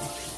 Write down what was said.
Okay.